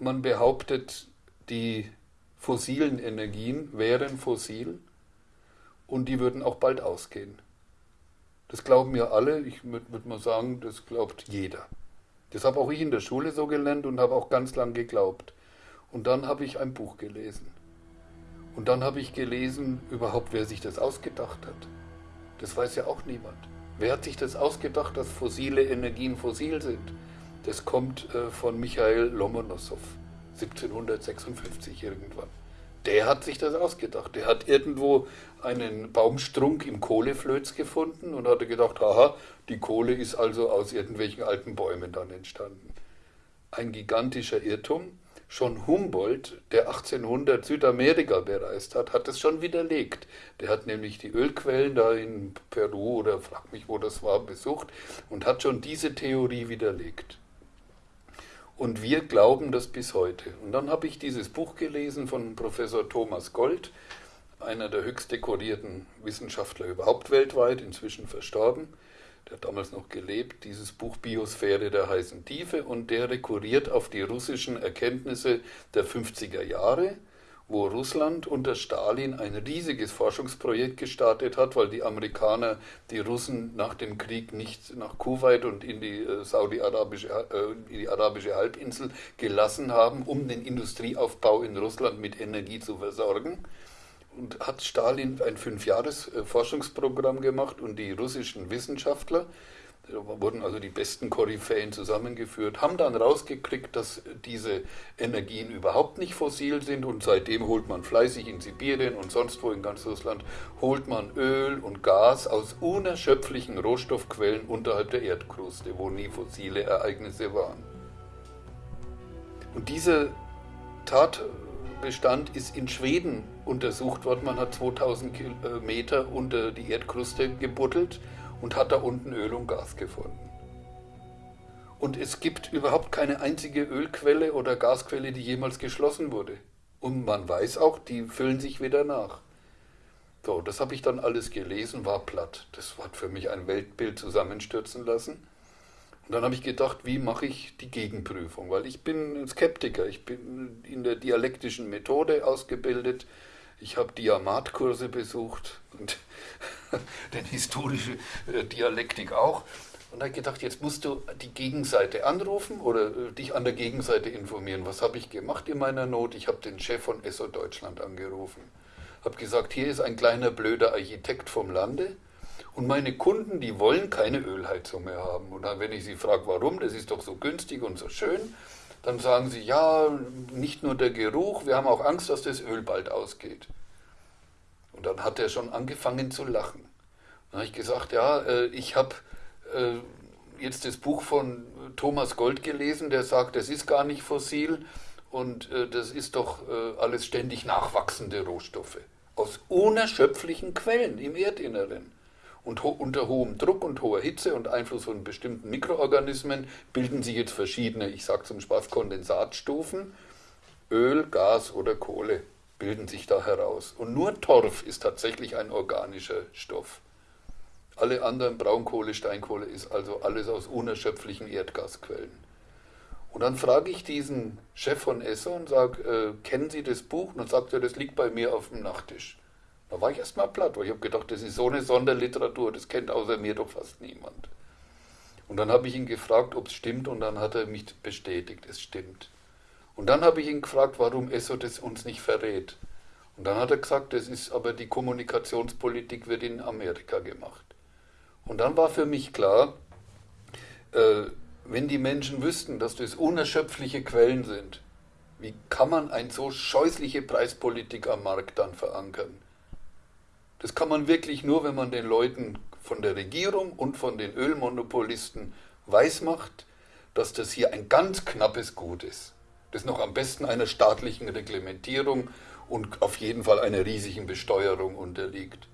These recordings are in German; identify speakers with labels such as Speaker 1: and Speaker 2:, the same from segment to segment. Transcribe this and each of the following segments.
Speaker 1: man behauptet, die fossilen Energien wären fossil und die würden auch bald ausgehen. Das glauben ja alle, ich würde würd mal sagen, das glaubt jeder. Das habe auch ich in der Schule so gelernt und habe auch ganz lang geglaubt. Und dann habe ich ein Buch gelesen. Und dann habe ich gelesen, überhaupt, wer sich das ausgedacht hat. Das weiß ja auch niemand. Wer hat sich das ausgedacht, dass fossile Energien fossil sind? Das kommt äh, von Michael Lomonossow, 1756 irgendwann. Der hat sich das ausgedacht. Der hat irgendwo einen Baumstrunk im Kohleflöz gefunden und hatte gedacht, aha, die Kohle ist also aus irgendwelchen alten Bäumen dann entstanden. Ein gigantischer Irrtum. Schon Humboldt, der 1800 Südamerika bereist hat, hat es schon widerlegt. Der hat nämlich die Ölquellen da in Peru oder frag mich, wo das war, besucht und hat schon diese Theorie widerlegt. Und wir glauben das bis heute. Und dann habe ich dieses Buch gelesen von Professor Thomas Gold, einer der höchst dekorierten Wissenschaftler überhaupt weltweit, inzwischen verstorben. Der hat damals noch gelebt, dieses Buch Biosphäre der heißen Tiefe, und der rekurriert auf die russischen Erkenntnisse der 50er Jahre wo Russland unter Stalin ein riesiges Forschungsprojekt gestartet hat, weil die Amerikaner die Russen nach dem Krieg nicht nach Kuwait und in die äh, saudi-arabische äh, die arabische Halbinsel gelassen haben, um den Industrieaufbau in Russland mit Energie zu versorgen. Und hat Stalin ein fünfjahres äh, gemacht und die russischen Wissenschaftler wurden also die besten Koryphäen zusammengeführt, haben dann rausgekriegt, dass diese Energien überhaupt nicht fossil sind und seitdem holt man fleißig in Sibirien und sonst wo in ganz Russland, holt man Öl und Gas aus unerschöpflichen Rohstoffquellen unterhalb der Erdkruste, wo nie fossile Ereignisse waren. Und dieser Tatbestand ist in Schweden untersucht worden. Man hat 2000 Meter unter die Erdkruste gebuddelt und hat da unten Öl und Gas gefunden. Und es gibt überhaupt keine einzige Ölquelle oder Gasquelle, die jemals geschlossen wurde. Und man weiß auch, die füllen sich wieder nach. So, das habe ich dann alles gelesen, war platt. Das hat für mich ein Weltbild zusammenstürzen lassen. Und dann habe ich gedacht, wie mache ich die Gegenprüfung? Weil ich bin Skeptiker, ich bin in der dialektischen Methode ausgebildet. Ich habe Diamatkurse besucht und denn historische äh, Dialektik auch. Und da habe ich gedacht, jetzt musst du die Gegenseite anrufen oder äh, dich an der Gegenseite informieren. Was habe ich gemacht in meiner Not? Ich habe den Chef von ESSO Deutschland angerufen. Habe gesagt, hier ist ein kleiner blöder Architekt vom Lande. Und meine Kunden, die wollen keine Ölheizung mehr haben. Und dann, wenn ich sie frage, warum, das ist doch so günstig und so schön, dann sagen sie, ja, nicht nur der Geruch, wir haben auch Angst, dass das Öl bald ausgeht. Und dann hat er schon angefangen zu lachen. Dann habe ich gesagt, ja, äh, ich habe äh, jetzt das Buch von Thomas Gold gelesen, der sagt, das ist gar nicht fossil und äh, das ist doch alles ständig nachwachsende Rohstoffe aus unerschöpflichen Quellen im Erdinneren. Und ho unter hohem Druck und hoher Hitze und Einfluss von bestimmten Mikroorganismen bilden sich jetzt verschiedene, ich sage zum Spaß, Kondensatstufen, Öl, Gas oder Kohle bilden sich da heraus. Und nur Torf ist tatsächlich ein organischer Stoff. Alle anderen Braunkohle, Steinkohle ist also alles aus unerschöpflichen Erdgasquellen. Und dann frage ich diesen Chef von ESSO und sage, äh, kennen Sie das Buch? Und dann sagt er, das liegt bei mir auf dem Nachttisch. Da war ich erstmal platt, weil ich habe gedacht, das ist so eine Sonderliteratur, das kennt außer mir doch fast niemand. Und dann habe ich ihn gefragt, ob es stimmt, und dann hat er mich bestätigt, es stimmt. Und dann habe ich ihn gefragt, warum ESSO das uns nicht verrät. Und dann hat er gesagt, das ist aber die Kommunikationspolitik wird in Amerika gemacht. Und dann war für mich klar, äh, wenn die Menschen wüssten, dass das unerschöpfliche Quellen sind, wie kann man eine so scheußliche Preispolitik am Markt dann verankern? Das kann man wirklich nur, wenn man den Leuten von der Regierung und von den Ölmonopolisten weismacht, dass das hier ein ganz knappes Gut ist das noch am besten einer staatlichen Reglementierung und auf jeden Fall einer riesigen Besteuerung unterliegt.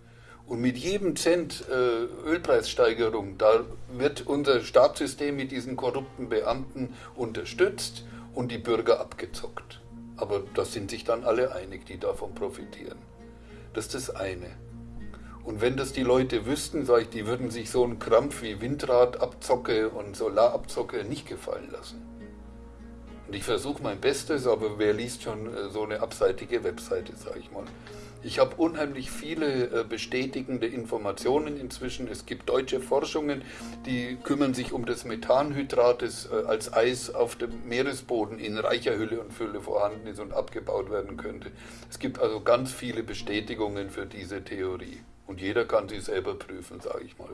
Speaker 1: Und mit jedem Cent äh, Ölpreissteigerung, da wird unser Staatssystem mit diesen korrupten Beamten unterstützt und die Bürger abgezockt. Aber da sind sich dann alle einig, die davon profitieren. Das ist das eine. Und wenn das die Leute wüssten, sage ich, die würden sich so einen Krampf wie Windradabzocke und Solarabzocke nicht gefallen lassen. Und ich versuche mein Bestes, aber wer liest schon äh, so eine abseitige Webseite, sage ich mal. Ich habe unheimlich viele äh, bestätigende Informationen inzwischen. Es gibt deutsche Forschungen, die kümmern sich um das Methanhydrat, das äh, als Eis auf dem Meeresboden in reicher Hülle und Fülle vorhanden ist und abgebaut werden könnte. Es gibt also ganz viele Bestätigungen für diese Theorie. Und jeder kann sie selber prüfen, sage ich mal.